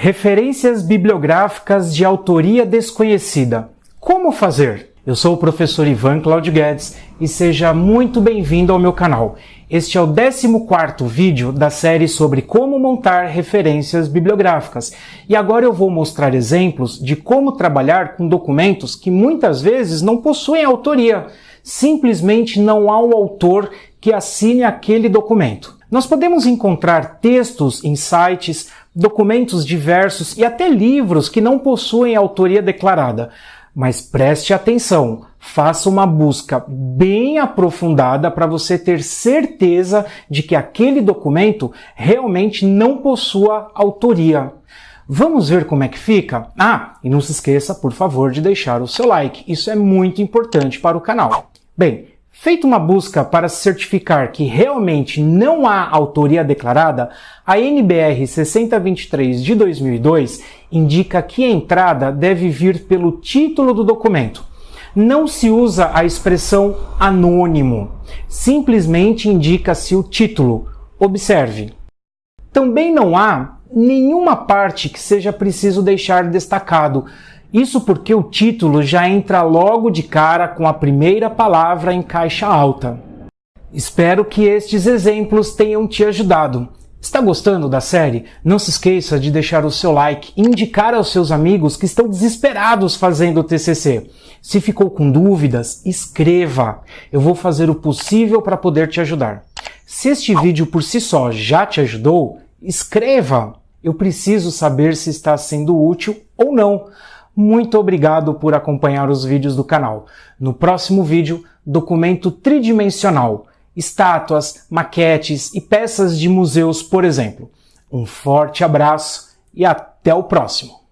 Referências bibliográficas de autoria desconhecida. Como fazer? Eu sou o professor Ivan Claudio Guedes e seja muito bem-vindo ao meu canal. Este é o 14º vídeo da série sobre como montar referências bibliográficas. E agora eu vou mostrar exemplos de como trabalhar com documentos que muitas vezes não possuem autoria. Simplesmente não há um autor que assine aquele documento. Nós podemos encontrar textos em sites, documentos diversos e até livros que não possuem autoria declarada. Mas preste atenção, faça uma busca bem aprofundada para você ter certeza de que aquele documento realmente não possua autoria. Vamos ver como é que fica? Ah, e não se esqueça, por favor, de deixar o seu like. Isso é muito importante para o canal. Bem, Feita uma busca para certificar que realmente não há autoria declarada, a NBR 6023 de 2002 indica que a entrada deve vir pelo título do documento. Não se usa a expressão anônimo, simplesmente indica-se o título. Observe. Também não há nenhuma parte que seja preciso deixar destacado, isso porque o título já entra logo de cara com a primeira palavra em caixa alta. Espero que estes exemplos tenham te ajudado. Está gostando da série? Não se esqueça de deixar o seu like e indicar aos seus amigos que estão desesperados fazendo o TCC. Se ficou com dúvidas, escreva. Eu vou fazer o possível para poder te ajudar. Se este vídeo por si só já te ajudou, escreva. Eu preciso saber se está sendo útil ou não. Muito obrigado por acompanhar os vídeos do canal. No próximo vídeo, documento tridimensional, estátuas, maquetes e peças de museus, por exemplo. Um forte abraço e até o próximo!